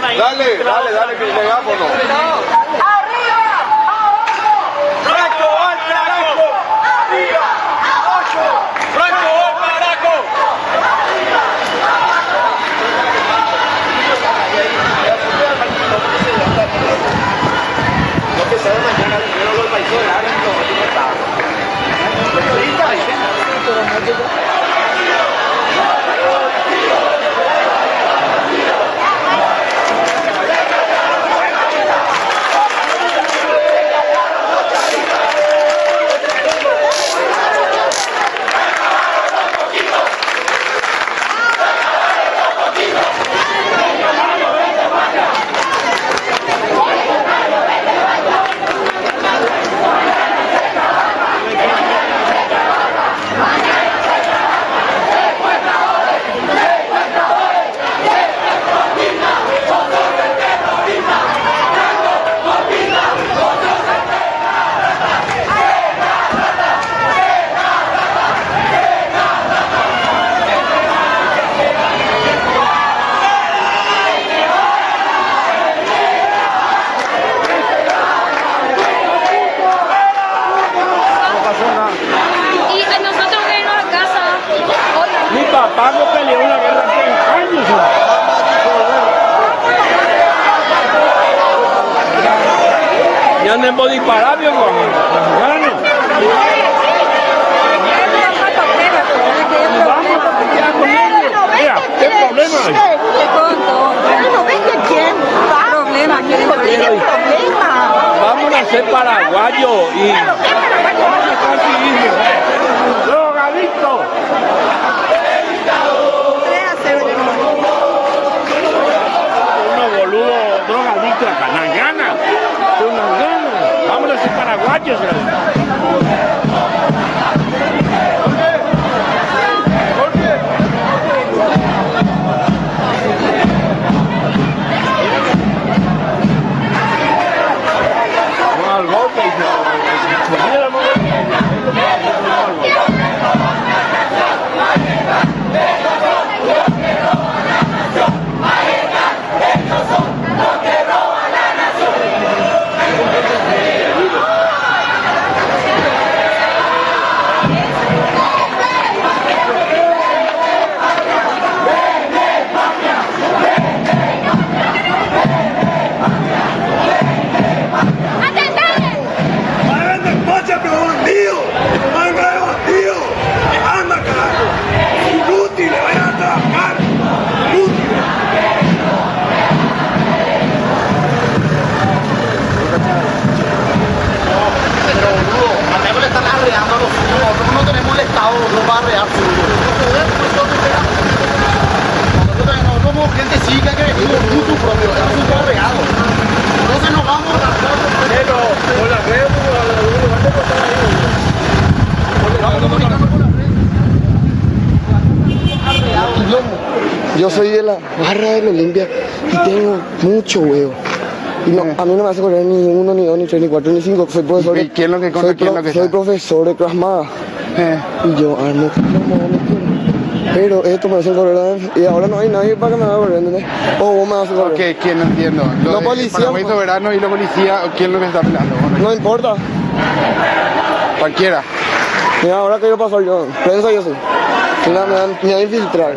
Dale, dale, dale, que megáfono. ¡Arriba! ¡Franco, al carajo! ¡Arriba! ¡Ocho! ¡Franco, al carajo! Lo que sea de mañana, primero los países de área, lo que no está. Y a nosotros que irnos a casa hoy. Mi papá no peleó una guerra hace años. Ya no hemos disparado, viejo. Mexicano. Vamos a pelear con ellos. Mira, ¿qué problema hay? no ves que quién va. Problema, ¿quién ¿Por qué problema? Vamos a ser paraguayos y... paraguayos. Vamos al golpe y Yo soy de la barra de la Olimpia y tengo mucho huevo. Y no, a mí no me hace correr ni uno, ni dos, ni tres, ni cuatro, ni cinco. Soy profesor. ¿Y quién lo que soy, quién lo que soy profesor de Krav Maga. Eh. Y yo armo quiero. Pero esto me hacen correr y ahora no hay nadie para que me haga correr, ¿entendés? O vos me haces correr. Ok, ¿quién no entiendo? Lo policías, Paraguay pues. soberano y la policía, ¿quién lo que está peleando? Bueno, No importa. cualquiera. Mira, ahora quiero pasar yo. Prensa yo sí. Mira, me van me van a infiltrar.